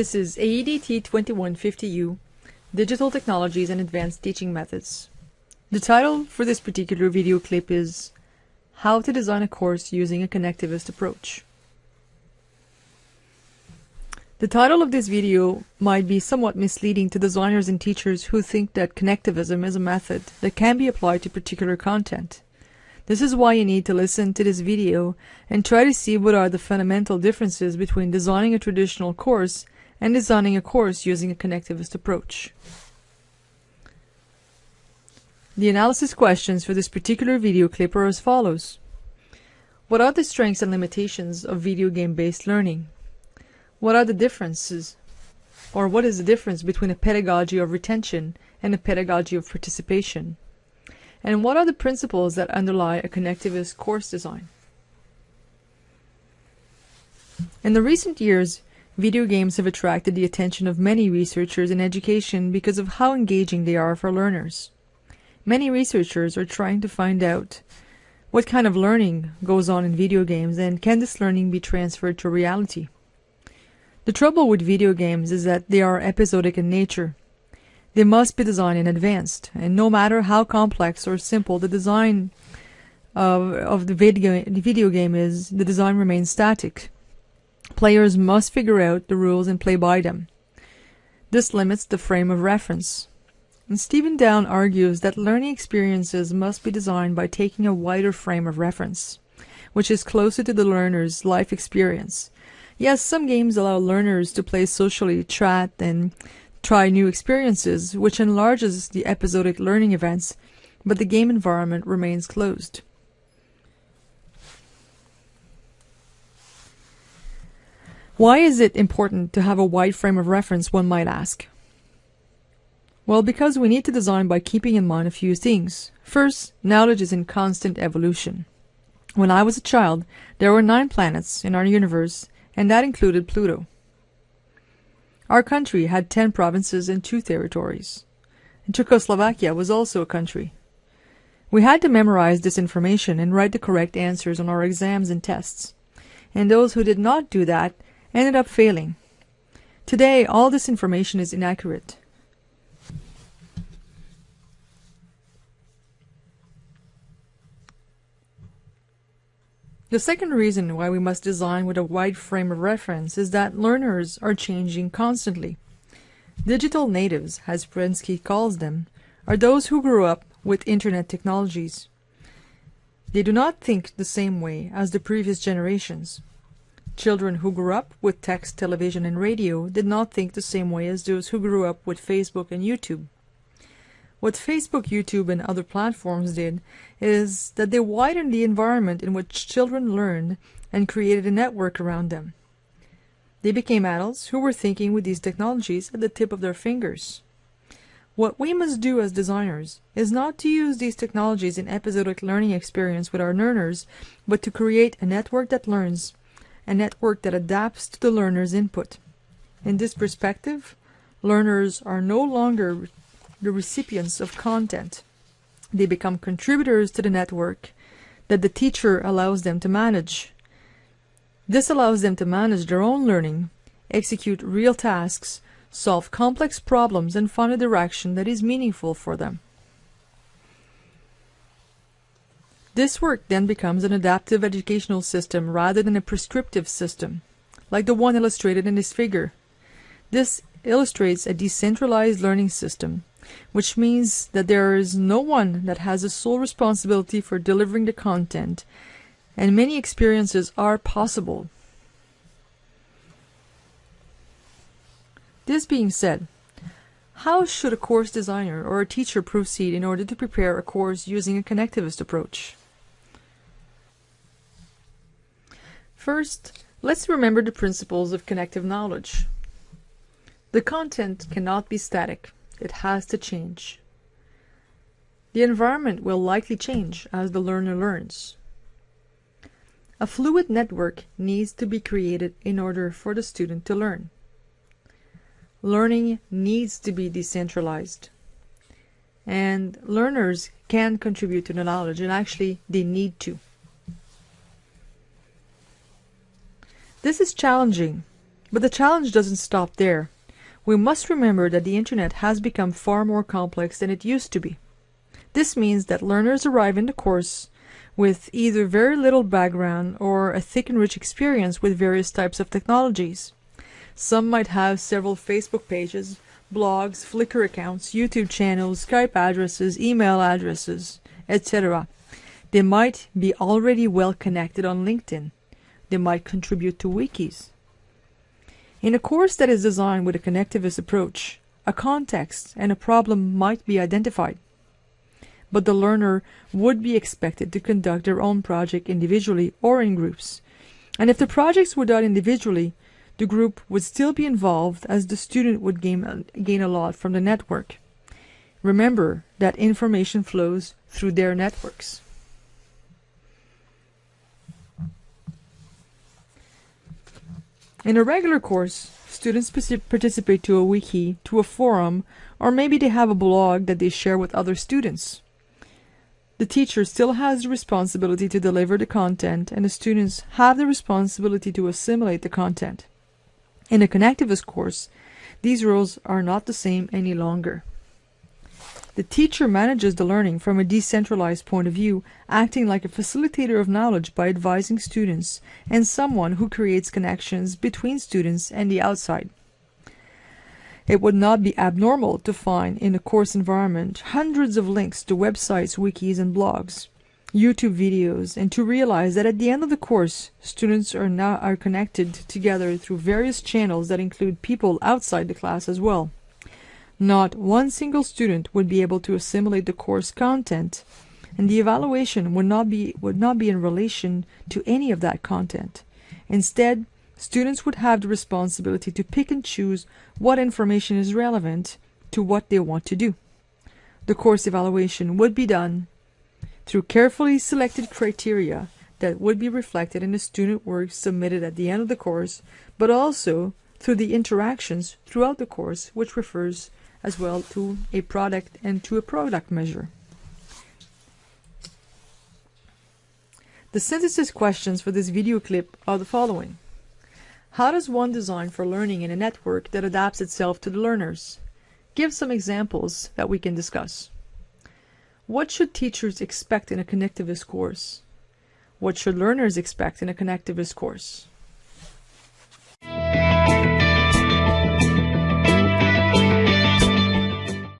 This is AEDT 2150U, Digital Technologies and Advanced Teaching Methods. The title for this particular video clip is How to Design a Course Using a Connectivist Approach. The title of this video might be somewhat misleading to designers and teachers who think that connectivism is a method that can be applied to particular content. This is why you need to listen to this video and try to see what are the fundamental differences between designing a traditional course and designing a course using a connectivist approach. The analysis questions for this particular video clip are as follows. What are the strengths and limitations of video game-based learning? What are the differences, or what is the difference between a pedagogy of retention and a pedagogy of participation? And what are the principles that underlie a connectivist course design? In the recent years, video games have attracted the attention of many researchers in education because of how engaging they are for learners. Many researchers are trying to find out what kind of learning goes on in video games and can this learning be transferred to reality? The trouble with video games is that they are episodic in nature. They must be designed in advance, and no matter how complex or simple the design of, of the, video, the video game is, the design remains static. Players must figure out the rules and play by them. This limits the frame of reference. And Stephen Downes argues that learning experiences must be designed by taking a wider frame of reference, which is closer to the learner's life experience, Yes, some games allow learners to play socially, chat, and try new experiences, which enlarges the episodic learning events, but the game environment remains closed. Why is it important to have a wide frame of reference, one might ask? Well, because we need to design by keeping in mind a few things. First, knowledge is in constant evolution. When I was a child, there were nine planets in our universe, and that included Pluto. Our country had 10 provinces and 2 territories. And Czechoslovakia was also a country. We had to memorize this information and write the correct answers on our exams and tests. And those who did not do that ended up failing. Today, all this information is inaccurate. The second reason why we must design with a wide frame of reference is that learners are changing constantly. Digital natives, as Prensky calls them, are those who grew up with internet technologies. They do not think the same way as the previous generations. Children who grew up with text, television, and radio did not think the same way as those who grew up with Facebook and YouTube. What Facebook, YouTube, and other platforms did is that they widened the environment in which children learned and created a network around them. They became adults who were thinking with these technologies at the tip of their fingers. What we must do as designers is not to use these technologies in episodic learning experience with our learners, but to create a network that learns, a network that adapts to the learner's input. In this perspective, learners are no longer the recipients of content. They become contributors to the network that the teacher allows them to manage. This allows them to manage their own learning, execute real tasks, solve complex problems, and find a direction that is meaningful for them. This work then becomes an adaptive educational system rather than a prescriptive system, like the one illustrated in this figure. This illustrates a decentralized learning system which means that there is no one that has the sole responsibility for delivering the content, and many experiences are possible. This being said, how should a course designer or a teacher proceed in order to prepare a course using a connectivist approach? First, let's remember the principles of connective knowledge. The content cannot be static. It has to change. The environment will likely change as the learner learns. A fluid network needs to be created in order for the student to learn. Learning needs to be decentralized. And learners can contribute to the knowledge, and actually they need to. This is challenging But the challenge doesn't stop there. We must remember that the internet has become far more complex than it used to be. This means that learners arrive in the course with either very little background or a thick and rich experience with various types of technologies. Some might have several Facebook pages, blogs, Flickr accounts, YouTube channels, Skype addresses, email addresses, etc. They might be already well connected on LinkedIn. They might contribute to wikis. In a course that is designed with a connectivist approach, a context and a problem might be identified. But the learner would be expected to conduct their own project individually or in groups. And if the projects were done individually, the group would still be involved as the student would gain, gain a lot from the network. Remember that information flows through their networks. In a regular course, students participate to a wiki, to a forum, or maybe they have a blog that they share with other students. The teacher still has the responsibility to deliver the content, and the students have the responsibility to assimilate the content. In a connectivist course, these roles are not the same any longer. The teacher manages the learning from a decentralized point of view, acting like a facilitator of knowledge by advising students and someone who creates connections between students and the outside. It would not be abnormal to find in a course environment hundreds of links to websites, wikis, and blogs, YouTube videos, and to realize that at the end of the course, students are now are connected together through various channels that include people outside the class as well. Not one single student would be able to assimilate the course content, and the evaluation would not be would not be in relation to any of that content. Instead, students would have the responsibility to pick and choose what information is relevant to what they want to do. The course evaluation would be done through carefully selected criteria that would be reflected in the student work submitted at the end of the course, but also through the interactions throughout the course, which refers as well to a product and to a product measure. The synthesis questions for this video clip are the following. How does one design for learning in a network that adapts itself to the learners? Give some examples that we can discuss. What should teachers expect in a connectivist course? What should learners expect in a connectivist course?